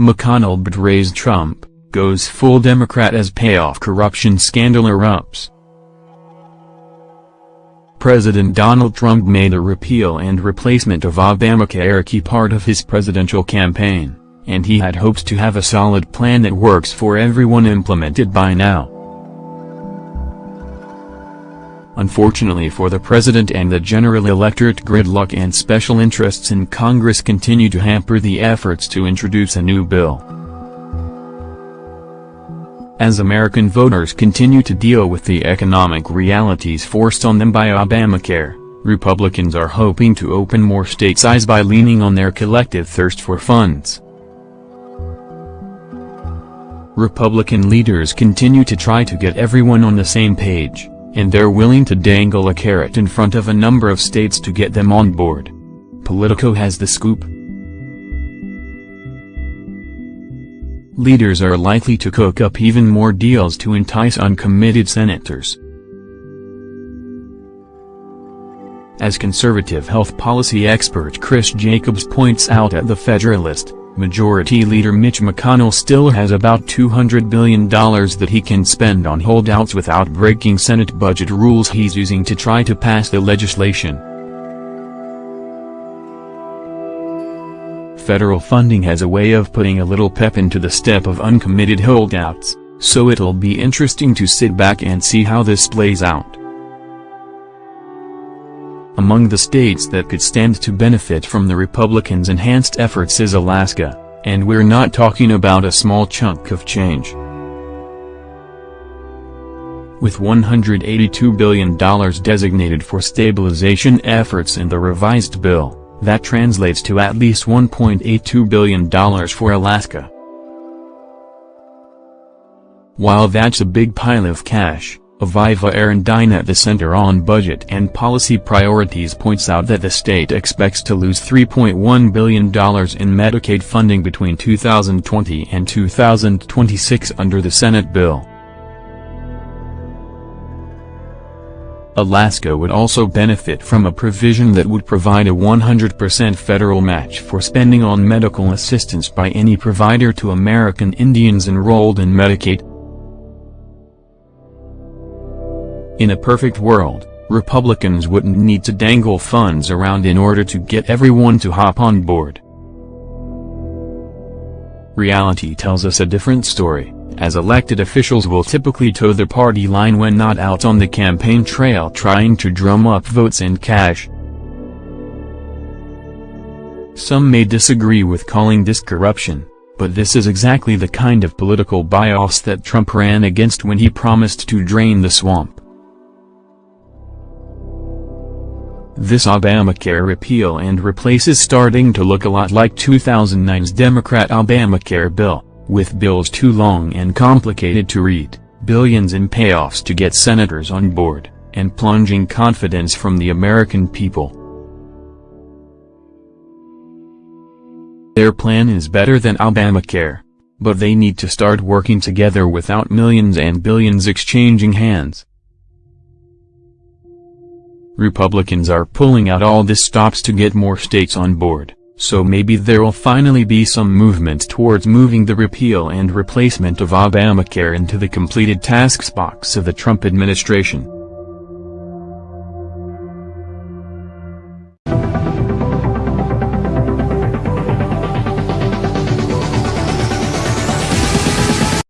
McConnell betrays Trump, goes full Democrat as payoff corruption scandal erupts. President Donald Trump made a repeal and replacement of Obamacare a key part of his presidential campaign, and he had hopes to have a solid plan that works for everyone implemented by now. Unfortunately for the president and the general electorate gridlock and special interests in Congress continue to hamper the efforts to introduce a new bill. As American voters continue to deal with the economic realities forced on them by Obamacare, Republicans are hoping to open more states' eyes by leaning on their collective thirst for funds. Republican leaders continue to try to get everyone on the same page and they're willing to dangle a carrot in front of a number of states to get them on board. Politico has the scoop. Leaders are likely to cook up even more deals to entice uncommitted senators. As conservative health policy expert Chris Jacobs points out at The Federalist, Majority Leader Mitch McConnell still has about $200 billion that he can spend on holdouts without breaking Senate budget rules he's using to try to pass the legislation. Federal funding has a way of putting a little pep into the step of uncommitted holdouts, so it'll be interesting to sit back and see how this plays out. Among the states that could stand to benefit from the Republicans' enhanced efforts is Alaska, and we're not talking about a small chunk of change. With $182 billion designated for stabilization efforts in the revised bill, that translates to at least $1.82 billion for Alaska. While that's a big pile of cash, Aviva Aron-Dine at the Center on Budget and Policy Priorities points out that the state expects to lose $3.1 billion in Medicaid funding between 2020 and 2026 under the Senate bill. Alaska would also benefit from a provision that would provide a 100% federal match for spending on medical assistance by any provider to American Indians enrolled in Medicaid, In a perfect world, Republicans wouldn't need to dangle funds around in order to get everyone to hop on board. Reality tells us a different story, as elected officials will typically toe the party line when not out on the campaign trail trying to drum up votes and cash. Some may disagree with calling this corruption, but this is exactly the kind of political bias that Trump ran against when he promised to drain the swamp. This Obamacare repeal and replace is starting to look a lot like 2009's Democrat Obamacare bill, with bills too long and complicated to read, billions in payoffs to get senators on board, and plunging confidence from the American people. Their plan is better than Obamacare. But they need to start working together without millions and billions exchanging hands. Republicans are pulling out all the stops to get more states on board, so maybe there'll finally be some movement towards moving the repeal and replacement of Obamacare into the completed tasks box of the Trump administration.